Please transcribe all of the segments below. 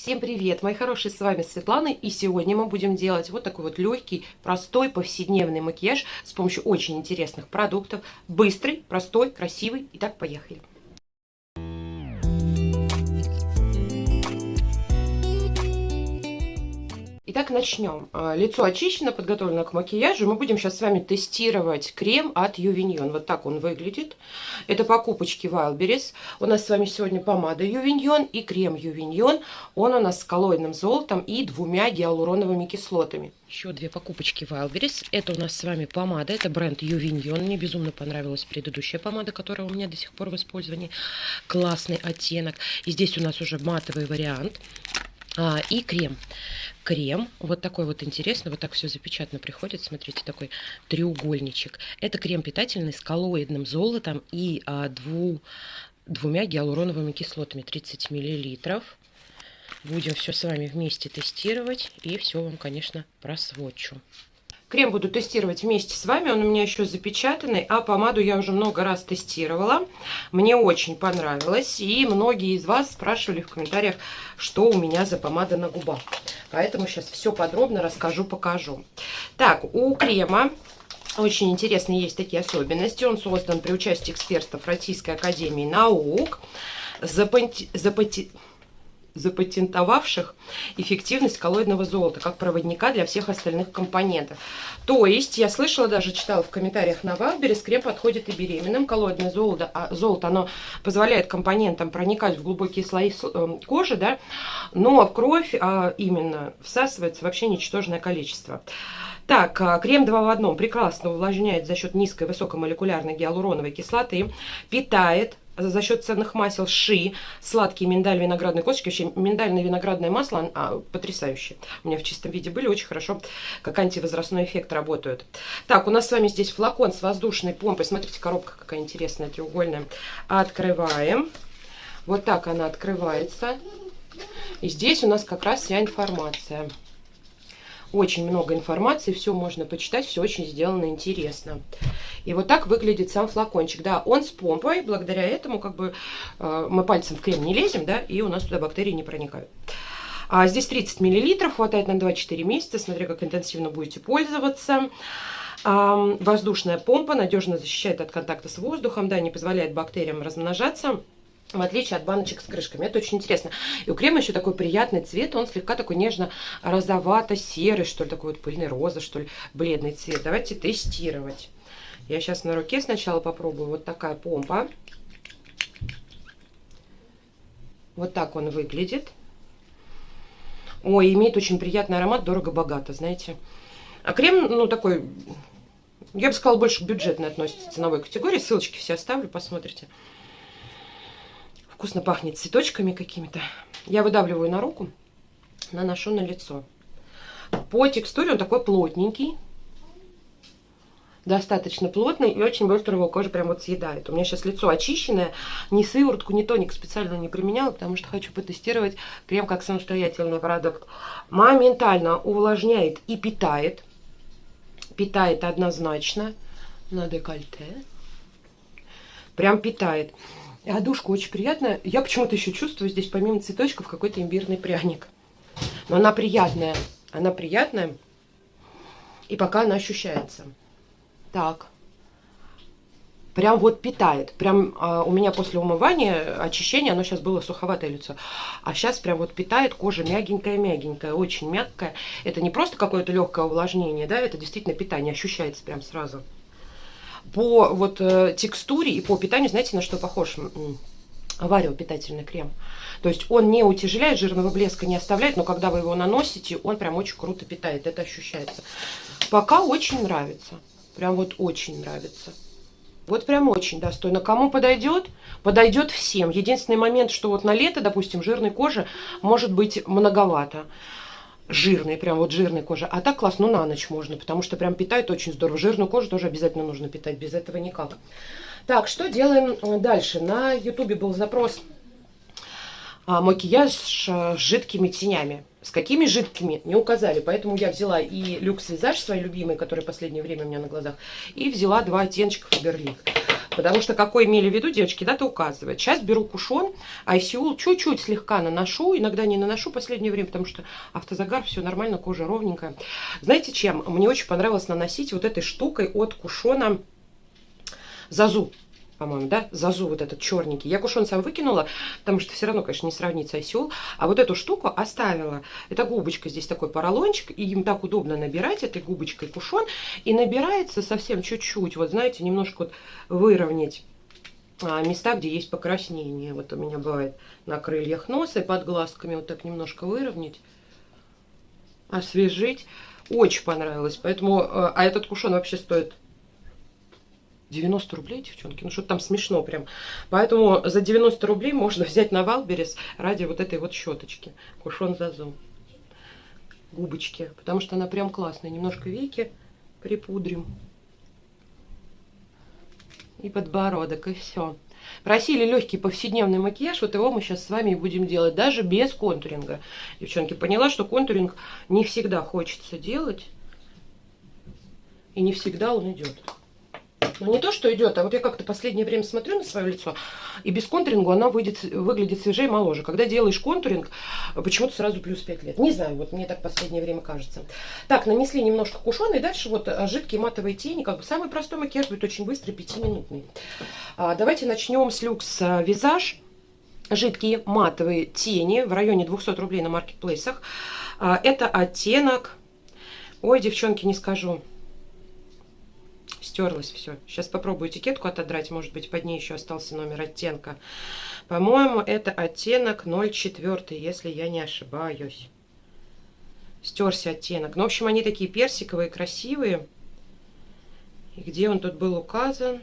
Всем привет, мои хорошие, с вами Светлана, и сегодня мы будем делать вот такой вот легкий, простой, повседневный макияж с помощью очень интересных продуктов. Быстрый, простой, красивый. Итак, поехали. Итак, начнем. А, лицо очищено, подготовлено к макияжу. Мы будем сейчас с вами тестировать крем от Ювиньон. Вот так он выглядит. Это покупочки Wildberries. У нас с вами сегодня помада Ювиньон и крем Ювиньон. Он у нас с коллоидным золотом и двумя гиалуроновыми кислотами. Еще две покупочки Wildberries. Это у нас с вами помада. Это бренд Ювиньон. Мне безумно понравилась предыдущая помада, которая у меня до сих пор в использовании. Классный оттенок. И здесь у нас уже матовый вариант. А, и крем. Крем, вот такой вот интересный, вот так все запечатано приходит, смотрите, такой треугольничек. Это крем питательный с коллоидным золотом и а, дву, двумя гиалуроновыми кислотами, 30 миллилитров. Будем все с вами вместе тестировать и все вам, конечно, просвочу. Крем буду тестировать вместе с вами, он у меня еще запечатанный, а помаду я уже много раз тестировала. Мне очень понравилось, и многие из вас спрашивали в комментариях, что у меня за помада на губах. Поэтому сейчас все подробно расскажу, покажу. Так, у крема очень интересные есть такие особенности. Он создан при участии экспертов Российской Академии Наук. Запати... запатентовавших эффективность коллоидного золота как проводника для всех остальных компонентов. То есть, я слышала, даже читала в комментариях на Wildberries, крем подходит и беременным. Коллоидное золото, а, золото, оно позволяет компонентам проникать в глубокие слои э, кожи, да, но в кровь а, именно всасывается вообще ничтожное количество. Так, а, крем 2 в одном прекрасно увлажняет за счет низкой высокомолекулярной гиалуроновой кислоты, питает за счет ценных масел ши, сладкие миндаль, виноградные косточки. Вообще миндальное виноградное масло а, потрясающее. У меня в чистом виде были, очень хорошо, как антивозрастной эффект работают. Так, у нас с вами здесь флакон с воздушной помпой. Смотрите, коробка какая интересная, треугольная. Открываем. Вот так она открывается. И здесь у нас как раз вся информация. Очень много информации, все можно почитать, все очень сделано интересно. И вот так выглядит сам флакончик. Да, он с помпой, благодаря этому как бы э, мы пальцем в крем не лезем, да, и у нас туда бактерии не проникают. А здесь 30 миллилитров, хватает на 2-4 месяца, смотря как интенсивно будете пользоваться. А, воздушная помпа надежно защищает от контакта с воздухом, да, не позволяет бактериям размножаться в отличие от баночек с крышками. Это очень интересно. И у крема еще такой приятный цвет, он слегка такой нежно-розовато-серый, что ли, такой вот пыльный роза, что ли, бледный цвет. Давайте тестировать. Я сейчас на руке сначала попробую. Вот такая помпа. Вот так он выглядит. Ой, имеет очень приятный аромат, дорого-богато, знаете. А крем, ну, такой, я бы сказала, больше бюджетный относится к ценовой категории. Ссылочки все оставлю, посмотрите. Вкусно пахнет цветочками какими-то. Я выдавливаю на руку, наношу на лицо. По текстуре он такой плотненький. Достаточно плотный и очень быстро его кожа прям вот съедает. У меня сейчас лицо очищенное. Ни сыворотку, ни тоник специально не применяла, потому что хочу потестировать крем как самостоятельный продукт. Моментально увлажняет и питает. Питает однозначно на декольте. Прям питает. И одушка очень приятная. Я почему-то еще чувствую здесь помимо цветочков какой-то имбирный пряник. Но она приятная. Она приятная. И пока она ощущается. Так. Прям вот питает. Прям а, у меня после умывания, очищения, оно сейчас было суховатое лицо. А сейчас прям вот питает. Кожа мягенькая-мягенькая, очень мягкая. Это не просто какое-то легкое увлажнение, да, это действительно питание. Ощущается прям сразу по вот э, текстуре и по питанию, знаете, на что похож? Варио питательный крем. То есть он не утяжеляет, жирного блеска не оставляет, но когда вы его наносите, он прям очень круто питает. Это ощущается. Пока очень нравится. Прям вот очень нравится. Вот прям очень достойно. Кому подойдет? Подойдет всем. Единственный момент, что вот на лето, допустим, жирной кожи может быть многовато жирной, прям вот жирной кожи. А так класс, ну на ночь можно, потому что прям питает очень здорово. Жирную кожу тоже обязательно нужно питать, без этого никак. Так, что делаем э, дальше? На ютубе был запрос а, макияж с жидкими тенями. С какими жидкими, не указали. Поэтому я взяла и люкс визаж свой любимый, который в последнее время у меня на глазах, и взяла два оттеночка Фаберлик. Потому что какой имели в виду, девочки, дата указывает. Сейчас беру кушон, айсиул чуть-чуть слегка наношу, иногда не наношу в последнее время, потому что автозагар, все нормально, кожа ровненькая. Знаете чем? Мне очень понравилось наносить вот этой штукой от кушона Зазу по-моему, да, зазу вот этот черненький. Я кушон сам выкинула, потому что все равно, конечно, не сравнится осел. А вот эту штуку оставила. Это губочка, здесь такой поролончик, и им так удобно набирать этой губочкой кушон. И набирается совсем чуть-чуть, вот знаете, немножко вот выровнять а, места, где есть покраснение. Вот у меня бывает на крыльях носа и под глазками вот так немножко выровнять, освежить. Очень понравилось. Поэтому, э, а этот кушон вообще стоит 90 рублей, девчонки, ну что там смешно прям. Поэтому за 90 рублей можно взять на Wildberries ради вот этой вот щеточки. Кушон Зазу. Губочки. Потому что она прям классная. Немножко веки припудрим. И подбородок, и все. Просили легкий повседневный макияж, вот его мы сейчас с вами и будем делать, даже без контуринга. Девчонки, поняла, что контуринг не всегда хочется делать, и не всегда он идет. Но не то, что идет, а вот я как-то последнее время смотрю на свое лицо, и без контуринга она выйдет, выглядит свежее и моложе. Когда делаешь контуринг, почему-то сразу плюс 5 лет. Не знаю, вот мне так последнее время кажется. Так, нанесли немножко кушона, и дальше вот а, жидкие матовые тени, как бы самый простой макияж будет очень быстрый, 5-минутный. А, давайте начнем с люкс а, визаж. Жидкие матовые тени в районе 200 рублей на маркетплейсах. А, это оттенок... Ой, девчонки, не скажу стерлось все. Сейчас попробую этикетку отодрать, может быть под ней еще остался номер оттенка. По-моему, это оттенок 04, если я не ошибаюсь. Стерся оттенок. Ну, в общем, они такие персиковые, красивые. И где он тут был указан,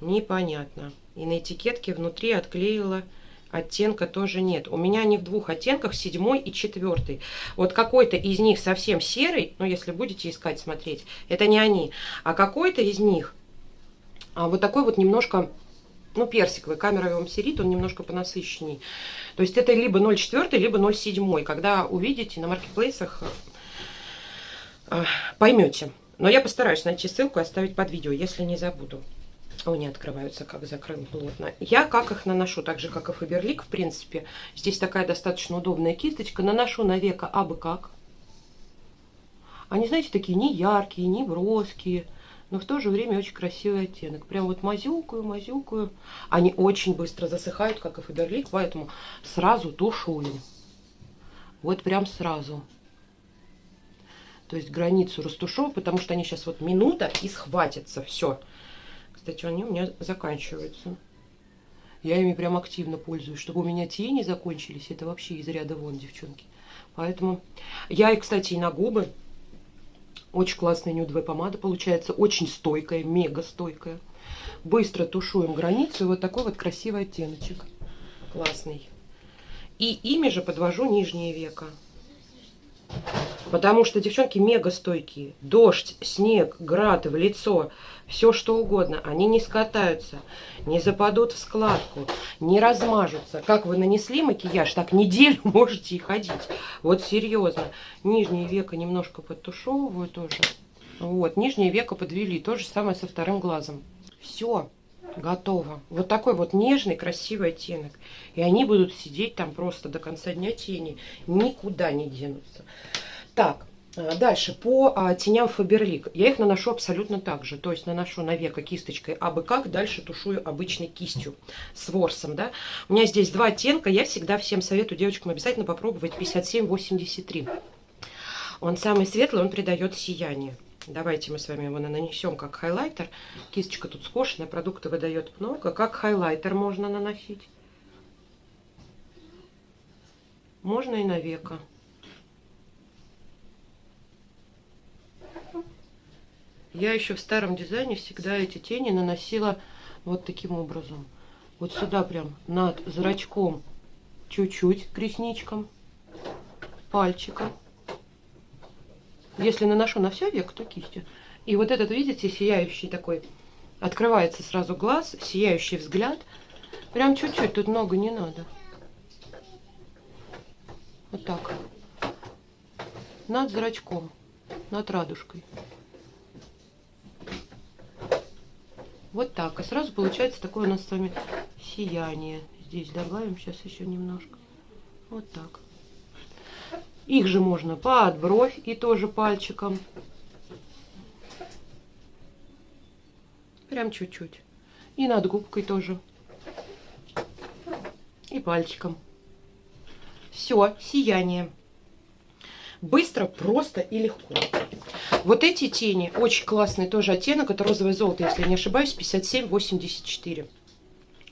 непонятно. И на этикетке внутри отклеила оттенка тоже нет. У меня они в двух оттенках, седьмой и четвертый. Вот какой-то из них совсем серый, ну, если будете искать, смотреть, это не они. А какой-то из них а вот такой вот немножко, ну, персиковый, камера вам серит, он немножко понасыщенней. То есть это либо 0,4, либо 0,7. Когда увидите на маркетплейсах, э, поймете. Но я постараюсь найти ссылку и оставить под видео, если не забуду. Они открываются, как закрыл плотно. Я как их наношу, так же, как и Фаберлик, в принципе. Здесь такая достаточно удобная кисточка. Наношу на века абы как. Они, знаете, такие не яркие, не броские, но в то же время очень красивый оттенок. Прям вот мазюкаю, мазюкаю. Они очень быстро засыхают, как и Фаберлик, поэтому сразу тушую. Вот прям сразу. То есть границу растушевываю, потому что они сейчас вот минута и схватятся. Все. Кстати, они у меня заканчиваются. Я ими прям активно пользуюсь. Чтобы у меня тени закончились, это вообще из ряда вон, девчонки. Поэтому я, и, кстати, и на губы. Очень классная нюдовая помада получается. Очень стойкая, мега стойкая. Быстро тушуем границу. И вот такой вот красивый оттеночек. Классный. И ими же подвожу нижнее веко. Потому что девчонки мега стойкие. Дождь, снег, град в лицо, все что угодно. Они не скатаются, не западут в складку, не размажутся. Как вы нанесли макияж, так неделю можете и ходить. Вот серьезно. Нижнее веко немножко подтушевываю тоже. Вот, нижнее веко подвели. То же самое со вторым глазом. Все, готово. Вот такой вот нежный, красивый оттенок. И они будут сидеть там просто до конца дня тени. Никуда не денутся. Так, э, дальше по а, теням Фаберлик. Я их наношу абсолютно так же. То есть наношу на веко кисточкой абы как, дальше тушую обычной кистью с ворсом. Да? У меня здесь два оттенка. Я всегда всем советую девочкам обязательно попробовать 57-83. Он самый светлый, он придает сияние. Давайте мы с вами его нанесем как хайлайтер. Кисточка тут скошенная, продукты выдает много. Как хайлайтер можно наносить. Можно и на веко. Я еще в старом дизайне всегда эти тени наносила вот таким образом. Вот сюда прям над зрачком чуть-чуть к ресничкам, пальчиком. Если наношу на все век, то кистью. И вот этот, видите, сияющий такой, открывается сразу глаз, сияющий взгляд. Прям чуть-чуть, тут много не надо. Вот так. Над зрачком, над радужкой. Вот так. И сразу получается такое у нас с вами сияние. Здесь добавим сейчас еще немножко. Вот так. Их же можно под бровь и тоже пальчиком. Прям чуть-чуть. И над губкой тоже. И пальчиком. Все, сияние. Быстро, просто и легко. Вот эти тени очень классные, тоже оттенок. Это розовое золото, если не ошибаюсь, 5784.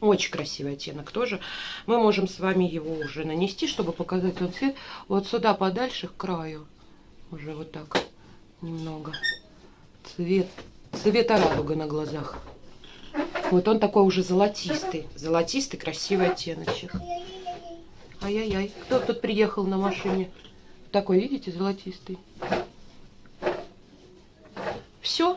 Очень красивый оттенок тоже. Мы можем с вами его уже нанести, чтобы показать тот цвет. Вот сюда подальше, к краю. Уже вот так немного. Цвет, цвета радуга на глазах. Вот он такой уже золотистый. Золотистый, красивый оттеночек. Ай-яй-яй. Кто тут приехал на машине? Такой, видите, золотистый. Все.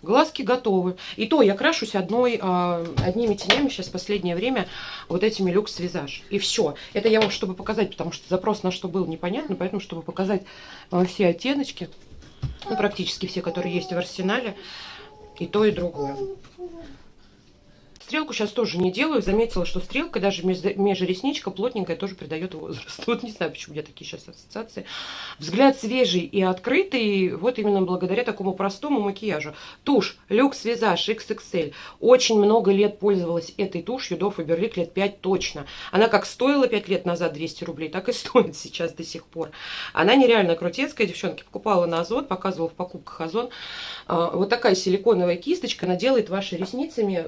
Глазки готовы. И то я крашусь одной, а, одними тенями сейчас в последнее время вот этими люкс визаж. И все. Это я вам чтобы показать, потому что запрос на что был непонятно, поэтому чтобы показать а, все оттеночки, ну, практически все, которые есть в арсенале, и то, и другое. Стрелку сейчас тоже не делаю. Заметила, что стрелка, даже межресничка плотненькая, тоже придает возраст. Вот не знаю, почему у меня такие сейчас ассоциации. Взгляд свежий и открытый, вот именно благодаря такому простому макияжу. Тушь Люкс Визаж XXL. Очень много лет пользовалась этой тушью до Фаберлик, лет 5 точно. Она как стоила 5 лет назад 200 рублей, так и стоит сейчас до сих пор. Она нереально крутецкая, девчонки. Покупала на Озон, показывала в покупках Озон. А, вот такая силиконовая кисточка, она делает ваши ресницами,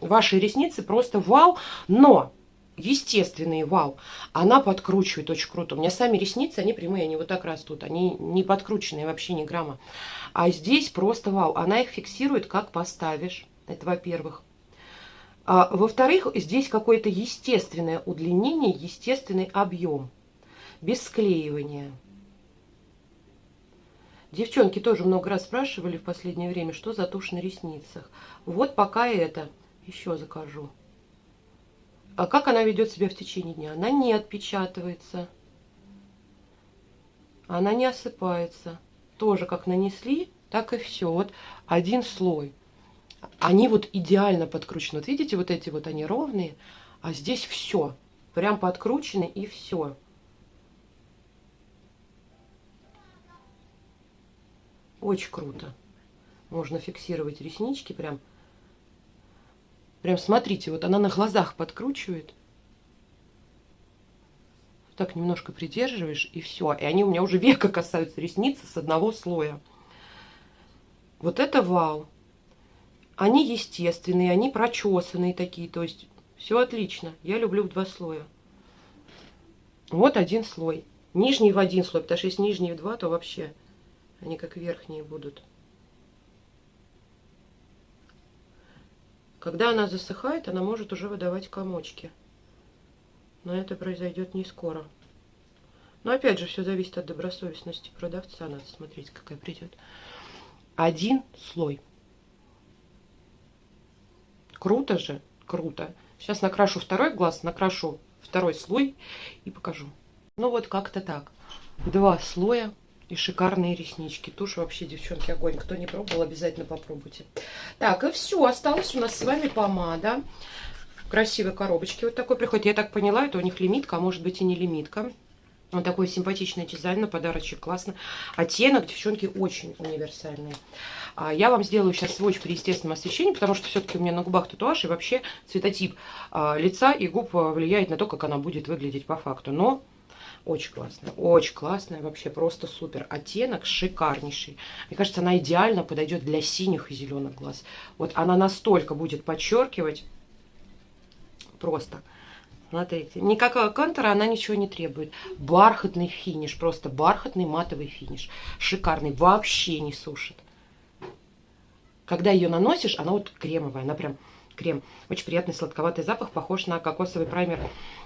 ваши ваши ресницы просто вау, но естественные вау. Она подкручивает очень круто. У меня сами ресницы, они прямые, они вот так растут. Они не подкрученные вообще ни грамма. А здесь просто вау. Она их фиксирует, как поставишь. Это во-первых. А, Во-вторых, здесь какое-то естественное удлинение, естественный объем. Без склеивания. Девчонки тоже много раз спрашивали в последнее время, что за тушь на ресницах. Вот пока это еще закажу. А как она ведет себя в течение дня? Она не отпечатывается. Она не осыпается. Тоже как нанесли, так и все. Вот один слой. Они вот идеально подкручены. Вот видите, вот эти вот они ровные, а здесь все. Прям подкручены и все. Очень круто. Можно фиксировать реснички прям Прям смотрите, вот она на глазах подкручивает. Так немножко придерживаешь, и все. И они у меня уже века касаются ресницы с одного слоя. Вот это вау. Они естественные, они прочесанные такие. То есть все отлично. Я люблю в два слоя. Вот один слой. Нижний в один слой, потому что если нижний в два, то вообще они как верхние будут. Когда она засыхает, она может уже выдавать комочки. Но это произойдет не скоро. Но опять же, все зависит от добросовестности продавца. Надо смотреть, какая придет. Один слой. Круто же? Круто. Сейчас накрашу второй глаз, накрашу второй слой и покажу. Ну вот как-то так. Два слоя и шикарные реснички. Тушь вообще, девчонки, огонь. Кто не пробовал, обязательно попробуйте. Так, и все. Осталась у нас с вами помада. В красивой коробочке вот такой приходит. Я так поняла, это у них лимитка, а может быть и не лимитка. Вот такой симпатичный дизайн, на подарочек классно. Оттенок, девчонки, очень универсальный. А, я вам сделаю сейчас сводч при естественном освещении, потому что все-таки у меня на губах татуаж, и вообще цветотип а, лица и губ влияет на то, как она будет выглядеть по факту. Но очень классная, очень классная, вообще просто супер. Оттенок шикарнейший. Мне кажется, она идеально подойдет для синих и зеленых глаз. Вот она настолько будет подчеркивать. Просто. Смотрите, никакого контура она ничего не требует. Бархатный финиш, просто бархатный матовый финиш. Шикарный, вообще не сушит. Когда ее наносишь, она вот кремовая, она прям крем. Очень приятный сладковатый запах, похож на кокосовый праймер,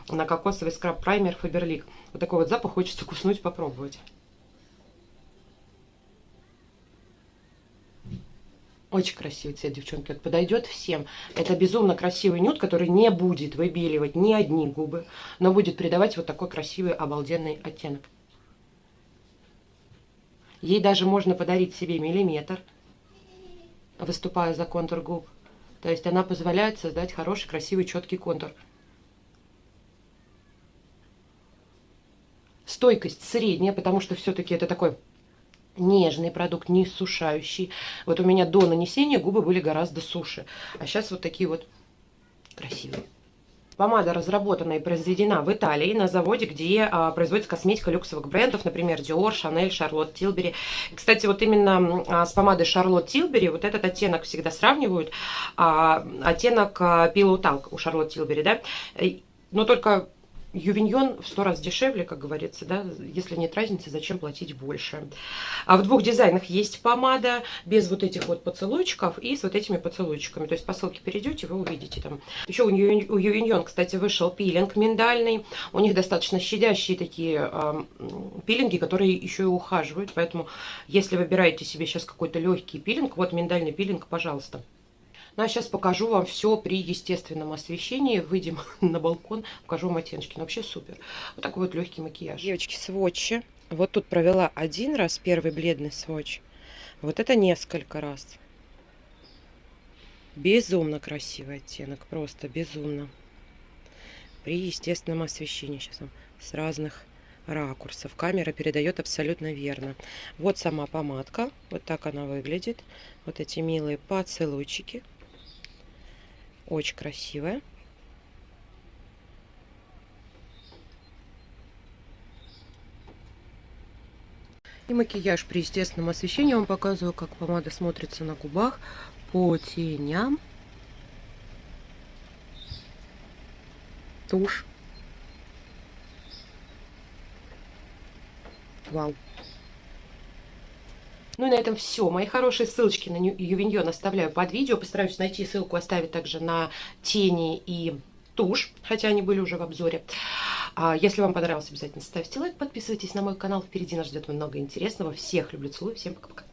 на кокосовый скраб-праймер Фаберлик. Вот такой вот запах хочется куснуть, попробовать. Очень красивый цвет, девчонки. Это подойдет всем. Это безумно красивый нюд, который не будет выбеливать ни одни губы, но будет придавать вот такой красивый, обалденный оттенок. Ей даже можно подарить себе миллиметр, выступая за контур губ. То есть она позволяет создать хороший, красивый, четкий контур. Стойкость средняя, потому что все-таки это такой нежный продукт, не сушающий. Вот у меня до нанесения губы были гораздо суше. А сейчас вот такие вот красивые. Помада разработана и произведена в Италии на заводе, где а, производится косметика люксовых брендов, например, Dior, Chanel, Charlotte Tilbury. Кстати, вот именно а, с помадой Charlotte Tilbury вот этот оттенок всегда сравнивают, а, оттенок а, Pillow Talk у Charlotte Tilbury, да, но только Ювиньон в сто раз дешевле, как говорится, да, если нет разницы, зачем платить больше. А в двух дизайнах есть помада без вот этих вот поцелуйчиков и с вот этими поцелуйчиками. То есть по ссылке перейдете, вы увидите там. Еще у Ювиньон, кстати, вышел пилинг миндальный. У них достаточно щадящие такие э, пилинги, которые еще и ухаживают. Поэтому, если выбираете себе сейчас какой-то легкий пилинг, вот миндальный пилинг, пожалуйста. Ну, а сейчас покажу вам все при естественном освещении. Выйдем на балкон, покажу вам оттеночки. Ну, вообще супер. Вот такой вот легкий макияж. Девочки, сводчи. Вот тут провела один раз первый бледный сводч. Вот это несколько раз. Безумно красивый оттенок. Просто безумно. При естественном освещении. Сейчас вам с разных ракурсов. Камера передает абсолютно верно. Вот сама помадка. Вот так она выглядит. Вот эти милые поцелуйчики. Очень красивая. И макияж при естественном освещении. Вам показываю, как помада смотрится на губах по теням. Тушь. Вау. Ну и на этом все. Мои хорошие ссылочки на Ювиньон оставляю под видео. Постараюсь найти ссылку, оставить также на тени и тушь, хотя они были уже в обзоре. А если вам понравилось, обязательно ставьте лайк, подписывайтесь на мой канал. Впереди нас ждет много интересного. Всех люблю, целую, всем пока-пока.